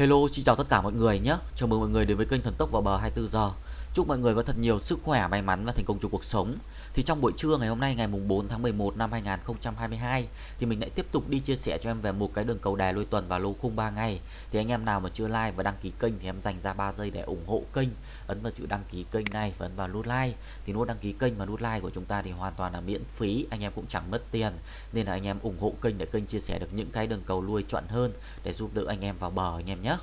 Hello, xin chào tất cả mọi người nhé. Chào mừng mọi người đến với kênh Thần Tốc vào bờ 24 giờ. Chúc mọi người có thật nhiều sức khỏe, may mắn và thành công trong cuộc sống. Thì trong buổi trưa ngày hôm nay ngày mùng 4 tháng 11 năm 2022 thì mình lại tiếp tục đi chia sẻ cho em về một cái đường cầu đè lôi tuần và lô khung 3 ngày. Thì anh em nào mà chưa like và đăng ký kênh thì em dành ra 3 giây để ủng hộ kênh. Ấn vào chữ đăng ký kênh này và ấn vào nút like. Thì nút đăng ký kênh và nút like của chúng ta thì hoàn toàn là miễn phí, anh em cũng chẳng mất tiền. Nên là anh em ủng hộ kênh để kênh chia sẻ được những cái đường cầu lui chuẩn hơn để giúp đỡ anh em vào bờ anh em nhé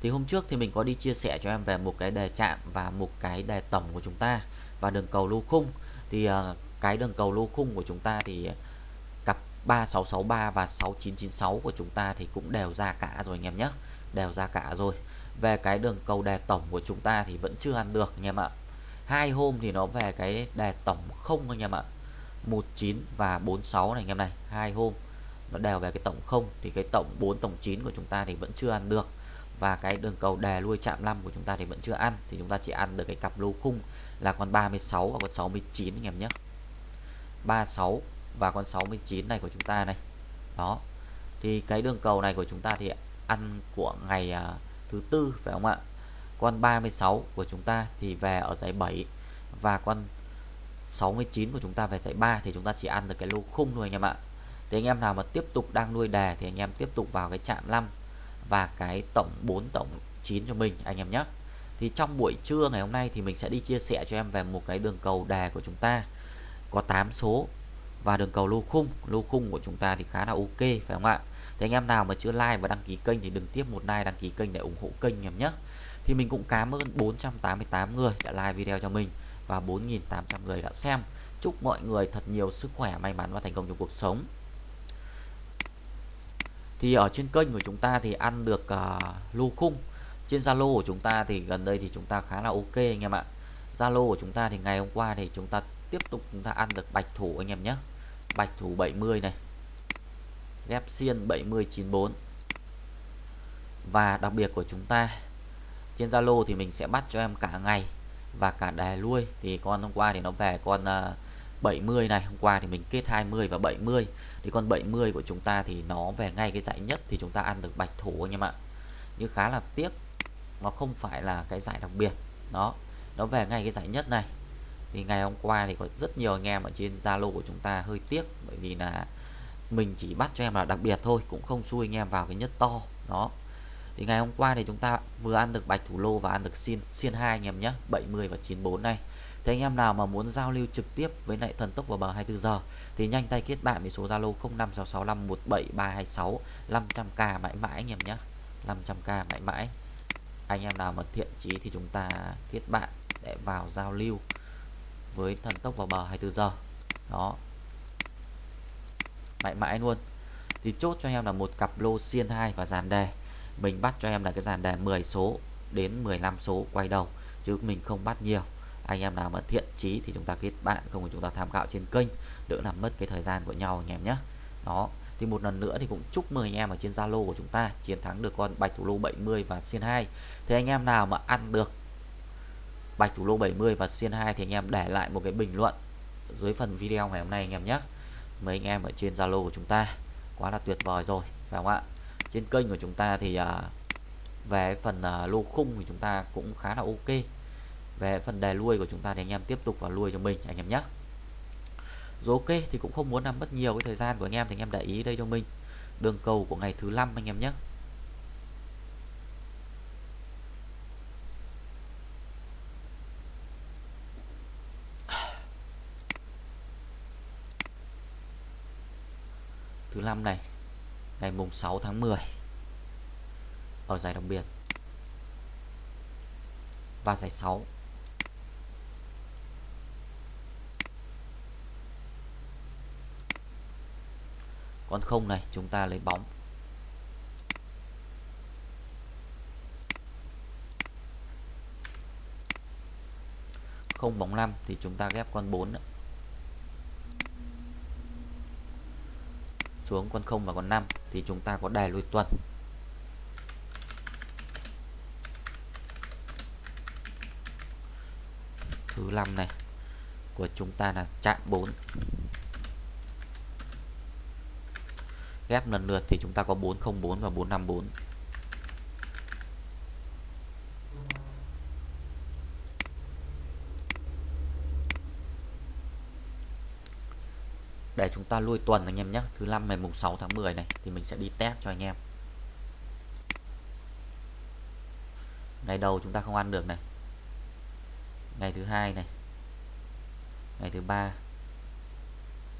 thì hôm trước thì mình có đi chia sẻ cho em về một cái đề chạm và một cái đề tổng của chúng ta và đường cầu lô khung. Thì ờ, cái đường cầu lô khung của chúng ta thì cặp 3663 và 6996 của chúng ta thì cũng đều ra cả rồi anh em nhé. Đều ra cả rồi. Về cái đường cầu đề tổng của chúng ta thì vẫn chưa ăn được anh em ạ. Hai hôm thì nó về cái đề tổng không anh em ạ. 19 và 46 này anh em này. Hai hôm nó đều về cái tổng không thì cái tổng 4 tổng 9 của chúng ta thì vẫn chưa ăn được và cái đường cầu đè lui chạm 5 của chúng ta thì vẫn chưa ăn. Thì chúng ta chỉ ăn được cái cặp lô khung là con 36 và con 69 anh em nhé. 36 và con 69 này của chúng ta này. Đó. Thì cái đường cầu này của chúng ta thì ăn của ngày uh, thứ tư phải không ạ? Con 36 của chúng ta thì về ở giải 7 và con 69 của chúng ta về giải 3 thì chúng ta chỉ ăn được cái lô khung thôi anh em ạ. Thì anh em nào mà tiếp tục đang nuôi đề thì anh em tiếp tục vào cái chạm 5 và cái tổng 4 tổng 9 cho mình, anh em nhé. Thì trong buổi trưa ngày hôm nay thì mình sẽ đi chia sẻ cho em về một cái đường cầu đề của chúng ta. Có 8 số và đường cầu lô khung. Lô khung của chúng ta thì khá là ok, phải không ạ? Thì anh em nào mà chưa like và đăng ký kênh thì đừng tiếp một like, đăng ký kênh để ủng hộ kênh em nhé. Thì mình cũng cảm ơn 488 người đã like video cho mình và 4.800 người đã xem. Chúc mọi người thật nhiều sức khỏe, may mắn và thành công trong cuộc sống thì ở trên kênh của chúng ta thì ăn được ờ, uh, lô khung. Trên Zalo của chúng ta thì gần đây thì chúng ta khá là ok anh em ạ. Zalo của chúng ta thì ngày hôm qua thì chúng ta tiếp tục chúng ta ăn được bạch thủ anh em nhé. Bạch thủ 70 này. Ghép xiên 7094 và đặc biệt của chúng ta trên Zalo thì mình sẽ bắt cho em cả ngày và cả đè lui. Thì con hôm qua thì nó về con uh, 70 này, hôm qua thì mình kết 20 và 70 thì con 70 của chúng ta thì nó về ngay cái giải nhất thì chúng ta ăn được bạch thủ anh em ạ. Nhưng khá là tiếc, nó không phải là cái giải đặc biệt. Nó nó về ngay cái giải nhất này. Thì ngày hôm qua thì có rất nhiều anh em ở trên Zalo của chúng ta hơi tiếc, bởi vì là mình chỉ bắt cho em là đặc biệt thôi, cũng không xui anh em vào cái nhất to. Đó. Thì ngày hôm qua thì chúng ta vừa ăn được bạch thủ lô và ăn được xiên xiên hai anh em nhé 70 và 94 này thì anh em nào mà muốn giao lưu trực tiếp với lại thần tốc vào bờ 24 giờ, thì nhanh tay kết bạn với số Zalo 0566517326 500k mãi mãi anh em nhé. 500k mãi mãi. Anh em nào mà thiện chí thì chúng ta kết bạn để vào giao lưu với thần tốc vào bờ 24 giờ. Đó. Mãi mãi luôn. Thì chốt cho em là một cặp lô xiên 2 và dàn đề. Mình bắt cho em là cái dàn đề 10 số đến 15 số quay đầu, chứ mình không bắt nhiều anh em nào mà thiện chí thì chúng ta kết bạn không thì chúng ta tham khảo trên kênh đỡ làm mất cái thời gian của nhau anh em nhé đó thì một lần nữa thì cũng chúc mừng anh em ở trên Zalo của chúng ta chiến thắng được con bạch thủ lô 70 và xiên 2 thì anh em nào mà ăn được bạch thủ lô 70 và xiên 2 thì anh em để lại một cái bình luận dưới phần video ngày hôm nay anh em nhé mấy anh em ở trên Zalo của chúng ta quá là tuyệt vời rồi phải không ạ? Trên kênh của chúng ta thì à, về phần à, lô khung thì chúng ta cũng khá là ok về phần đề lui của chúng ta thì anh em tiếp tục vào lui cho mình, anh em nhé. Rồi ok thì cũng không muốn làm mất nhiều cái thời gian của anh em thì anh em để ý đây cho mình. Đường cầu của ngày thứ năm anh em nhé. Thứ năm này, ngày mùng 6 tháng 10 ở giải đặc biệt. Và giải 6 con không này, chúng ta lấy bóng. Không bóng 5 thì chúng ta ghép con 4 nữa. xuống con 0 và con 5 thì chúng ta có đài lui tuần. Thứ 5 này của chúng ta là chạm 4 ghép lần lượt thì chúng ta có 404 và 454 để chúng ta lui tuần anh em nhé, thứ năm ngày mùng 6 tháng 10 này thì mình sẽ đi test cho anh em. Ngày đầu chúng ta không ăn được này. Ngày thứ hai này. Ngày thứ ba.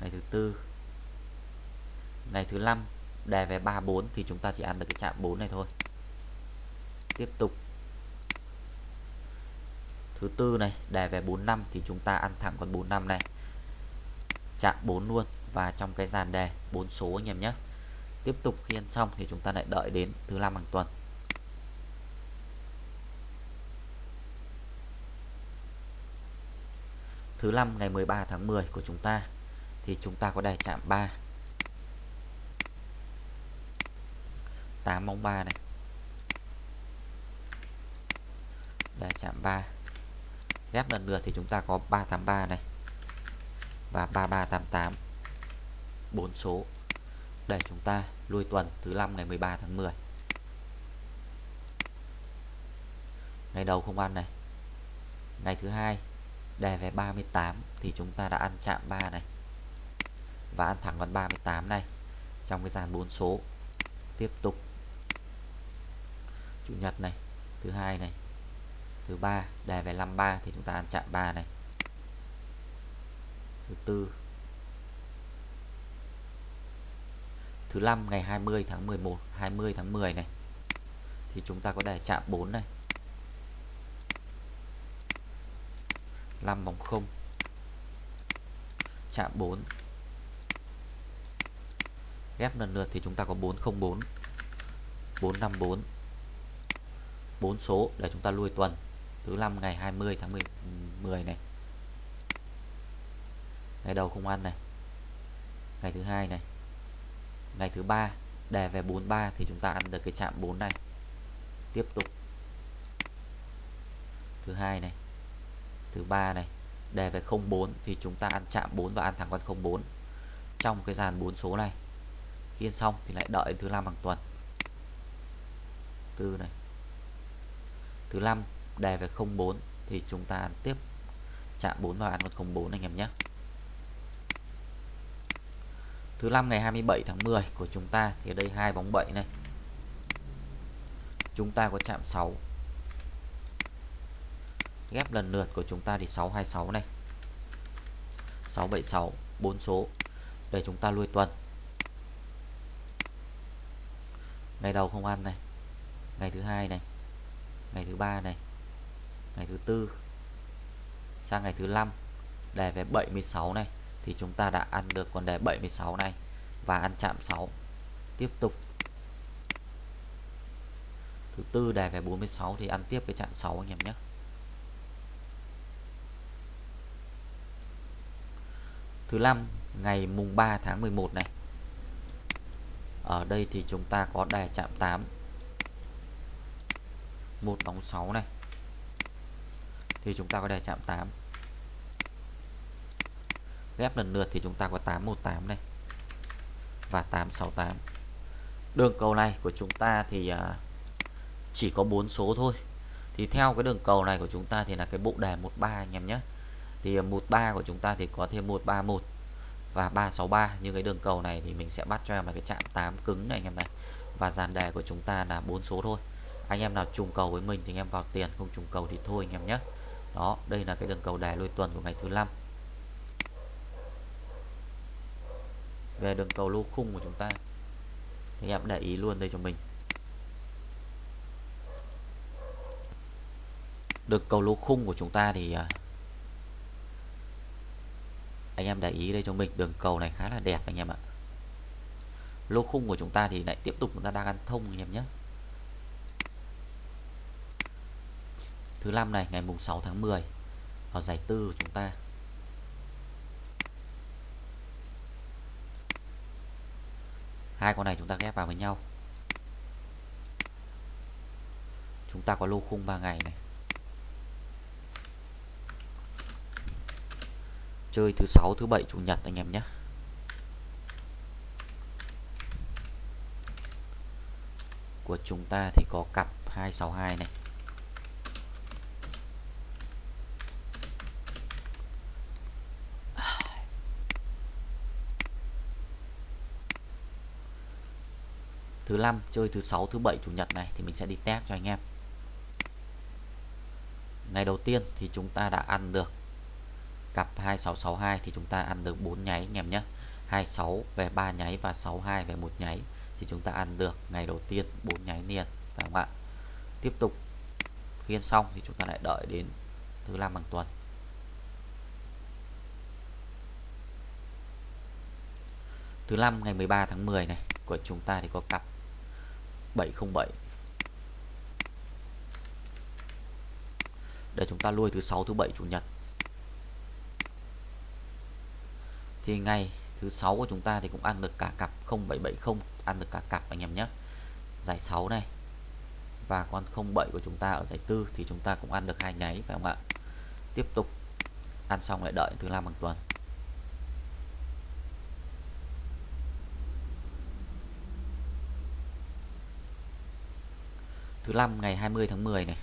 Ngày thứ tư ngày thứ năm đề về 34 thì chúng ta chỉ ăn được cái chạm 4 này thôi. Tiếp tục. Thứ tư này đề về 45 thì chúng ta ăn thẳng con 45 này. Chạm 4 luôn và trong cái dàn đề 4 số anh em nhé. Tiếp tục khi ăn xong thì chúng ta lại đợi đến thứ năm hàng tuần. Thứ năm ngày 13 tháng 10 của chúng ta thì chúng ta có đề chạm 3 8 bóng 3 này. Đề chạm 3 ghép lần lượt thì chúng ta có 383 này và 3388 4 số. Để chúng ta lui tuần thứ năm ngày 13 tháng 10 ngày đầu không ăn này. Ngày thứ hai đề về 38 thì chúng ta đã ăn chạm 3 này. Và ăn thẳng con 38 này trong cái dàn 4 số. Tiếp tục chủ nhật này, thứ hai này, thứ ba, đề về 53 thì chúng ta ăn chạm 3 này. Thứ tư, thứ năm ngày 20 tháng 11 20 tháng 10 này, thì chúng ta có đề chạm 4 này. 5 bóng 0 chạm 4 ghép lần lượt thì chúng ta có 404 454 4 số để chúng ta lui tuần. Thứ năm ngày 20 tháng 10, 10 này. Ngày đầu không ăn này. Ngày thứ hai này. Ngày thứ ba đề về 43 thì chúng ta ăn được cái chạm 4 này. Tiếp tục. Thứ hai này. Thứ ba này đề về 04 thì chúng ta ăn chạm 4 và ăn thẳng con 04 trong cái dàn 4 số này khi xong thì lại đợi thứ năm bằng tuần. Tư này thứ năm, đề về 04 thì chúng ta tiếp chạm 4 vào ăn con 04 anh em nhé. Thứ năm ngày 27 tháng 10 của chúng ta, thì ở đây hai bóng 7 này. Chúng ta có chạm 6 ghép lần lượt của chúng ta thì 626 này. 676 4 số, để chúng ta lui tuần. Ngày đầu không ăn này. Ngày thứ hai này ngày thứ ba này. Ngày thứ tư. Sang ngày thứ năm. Đề về 76 này, thì chúng ta đã ăn được con đề 76 này và ăn chạm 6 tiếp tục. Thứ tư đề về 46 thì ăn tiếp với chạm 6 anh em nhé. Thứ năm, ngày mùng 3 tháng 11 này. Ở đây thì chúng ta có đề chạm 8 một bóng 6 này. Thì chúng ta có đề chạm 8 ghép lần lượt thì chúng ta có 818 này. Và 868 đường cầu này của chúng ta thì à, chỉ có 4 số thôi. Thì theo cái đường cầu này của chúng ta thì là cái bộ đề 13 anh em nhé. Thì à, 13 của chúng ta thì có thêm 131 và 363 như cái đường cầu này thì mình sẽ bắt cho em là cái chạm 8 cứng này anh em này. Và dàn đề của chúng ta là 4 số thôi anh em nào trùng cầu với mình thì anh em vào tiền, không trùng cầu thì thôi anh em nhé. Đó, đây là cái đường cầu đè lôi tuần của ngày thứ năm. Về đường cầu lô khung của chúng ta. Thì em để ý luôn đây cho mình. Đường cầu lô khung của chúng ta thì à, anh em để ý đây cho mình. Đường cầu này khá là đẹp anh em ạ. Lô khung của chúng ta thì lại tiếp tục chúng ta đang ăn thông anh em nhé. Thứ năm này, ngày mùng 6 tháng 10 ở giải tư của chúng ta. Hai con này chúng ta ghép vào với nhau. Chúng ta có lô khung 3 ngày này. Chơi thứ sáu, thứ bảy, chủ nhật anh em nhé. Của chúng ta thì có cặp 262 này. Thứ năm chơi thứ sáu, thứ bảy, chủ nhật này thì mình sẽ đi test cho anh em. Ngày đầu tiên thì chúng ta đã ăn được cặp 2662 thì chúng ta ăn được 4 nháy anh em nhé. 26 về 3 nháy và 62 về một nháy thì chúng ta ăn được ngày đầu tiên 4 nháy liền, phải không ạ? Tiếp tục khiên xong thì chúng ta lại đợi đến thứ năm bằng tuần. Thứ năm ngày 13 tháng 10 này của chúng ta thì có cặp 707 để chúng ta lui thứ sáu, thứ bảy chủ nhật. Thì ngày thứ sáu của chúng ta thì cũng ăn được cả cặp 0770 ăn được cả cặp anh em nhé. Giải 6 này và con 07 của chúng ta ở giải tư thì chúng ta cũng ăn được hai nháy phải không ạ? Tiếp tục ăn xong lại đợi thứ năm bằng tuần. Thứ năm, ngày 20 tháng 10 này.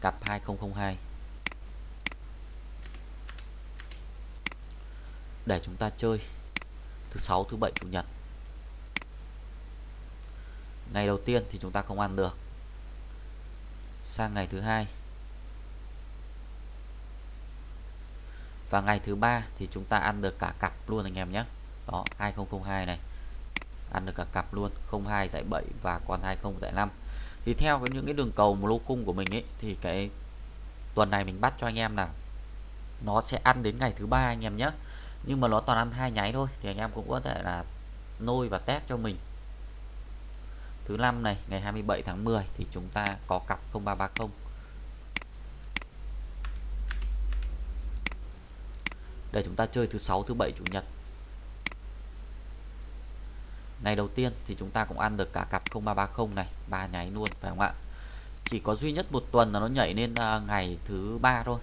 Cặp 2002 để chúng ta chơi. Thứ sáu, thứ bảy, chủ nhật. Ngày đầu tiên thì chúng ta không ăn được. Sang ngày thứ hai. Và ngày thứ ba thì chúng ta ăn được cả cặp luôn anh em nhé. Đó 2002 này. Ăn được cả cặp luôn. 02 giải 7 và con 20 giải 5 thì theo những cái đường cầu một lô cung của mình ấy, thì cái tuần này mình bắt cho anh em là nó sẽ ăn đến ngày thứ ba anh em nhé. Nhưng mà nó toàn ăn hai nháy thôi, thì anh em cũng có thể là nôi và test cho mình. Thứ năm này, ngày 27 tháng 10 thì chúng ta có cặp 0330 để chúng ta chơi thứ sáu, thứ bảy, chủ nhật ngày đầu tiên thì chúng ta cũng ăn được cả cặp 0330 này, ba nháy luôn, phải không ạ? Chỉ có duy nhất một tuần là nó nhảy lên à, ngày thứ ba thôi.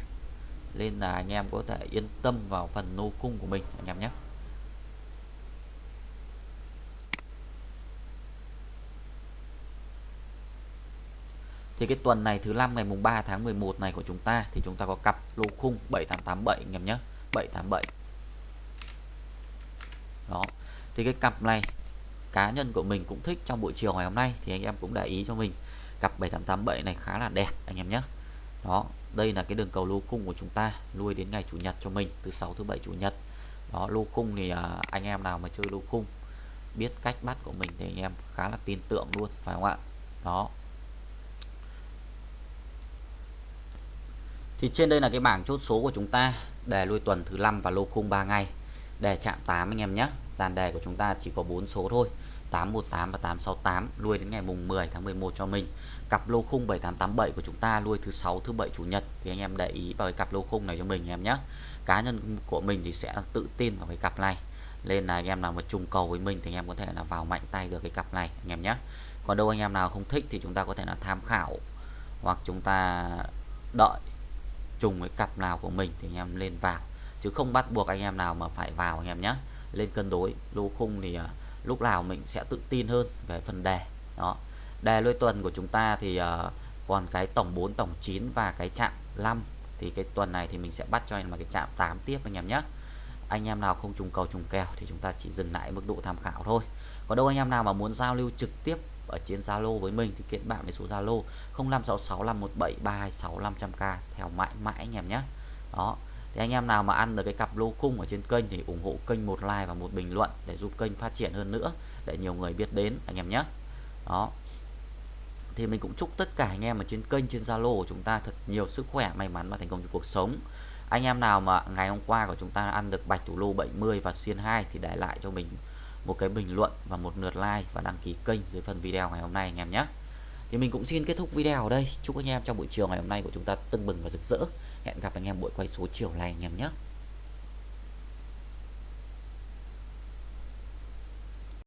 Nên là anh em có thể yên tâm vào phần nô cung của mình, anh em nhé. Thì cái tuần này thứ năm ngày mùng 3 tháng 11 này của chúng ta thì chúng ta có cặp lô khung 7887 anh em nhé. 787 đó. Thì cái cặp này cá nhân của mình cũng thích trong buổi chiều ngày hôm nay thì anh em cũng để ý cho mình. Cặp 7887 này khá là đẹp anh em nhé. Đó đây là cái đường cầu lô cung của chúng ta lui đến ngày chủ nhật cho mình từ 6 thứ bảy chủ nhật. Đó lô cung thì à, anh em nào mà chơi lô cung biết cách bắt của mình thì anh em khá là tin tưởng luôn phải không ạ? Đó. Thì trên đây là cái bảng chốt số của chúng ta đề lui tuần thứ năm và lô khung 3 ngày đề chạm 8 anh em nhé dàn đề của chúng ta chỉ có 4 số thôi. 818 và 868 nuôi đến ngày mùng 10 tháng 11 cho mình. Cặp lô khung 7887 của chúng ta nuôi thứ sáu, thứ bảy, chủ nhật. Thì anh em để ý vào cái cặp lô khung này cho mình em nhé. Cá nhân của mình thì sẽ tự tin vào cái cặp này. Nên là anh em nào mà trùng cầu với mình thì anh em có thể là vào mạnh tay được cái cặp này anh em nhé. Còn đâu anh em nào không thích thì chúng ta có thể là tham khảo hoặc chúng ta đợi trùng với cặp nào của mình thì anh em lên vào. Chứ không bắt buộc anh em nào mà phải vào anh em nhé lên cân đối. Lô khung thì à, lúc nào mình sẽ tự tin hơn về phần đề đó. Đề lôi tuần của chúng ta thì uh, còn cái tổng 4 tổng 9 và cái chạm 5 thì cái tuần này thì mình sẽ bắt cho anh là cái chạm 8 tiếp anh em nhé. Anh em nào không trùng cầu trùng kèo thì chúng ta chỉ dừng lại mức độ tham khảo thôi. Còn đâu anh em nào mà muốn giao lưu trực tiếp ở trên Zalo với mình thì kết bạn với số Zalo 0566517326 k. Theo mãi mãi anh em nhé. Đó thì anh em nào mà ăn được cái cặp lô cung ở trên kênh thì ủng hộ kênh một like và một bình luận để giúp kênh phát triển hơn nữa, để nhiều người biết đến anh em nhé. Đó. Thì mình cũng chúc tất cả anh em ở trên kênh, trên Zalo của chúng ta thật nhiều sức khỏe, may mắn và thành công trong cuộc sống. Anh em nào mà ngày hôm qua của chúng ta ăn được bạch thủ lô 70 và xiên 2 thì để lại cho mình một cái bình luận và một lượt like và đăng ký kênh dưới phần video ngày hôm nay anh em nhé. Thì mình cũng xin kết thúc video ở đây. Chúc anh em trong buổi chiều ngày hôm nay của chúng ta tưng bừng và rực rỡ hẹn gặp anh em buổi quay số chiều này anh em nhé.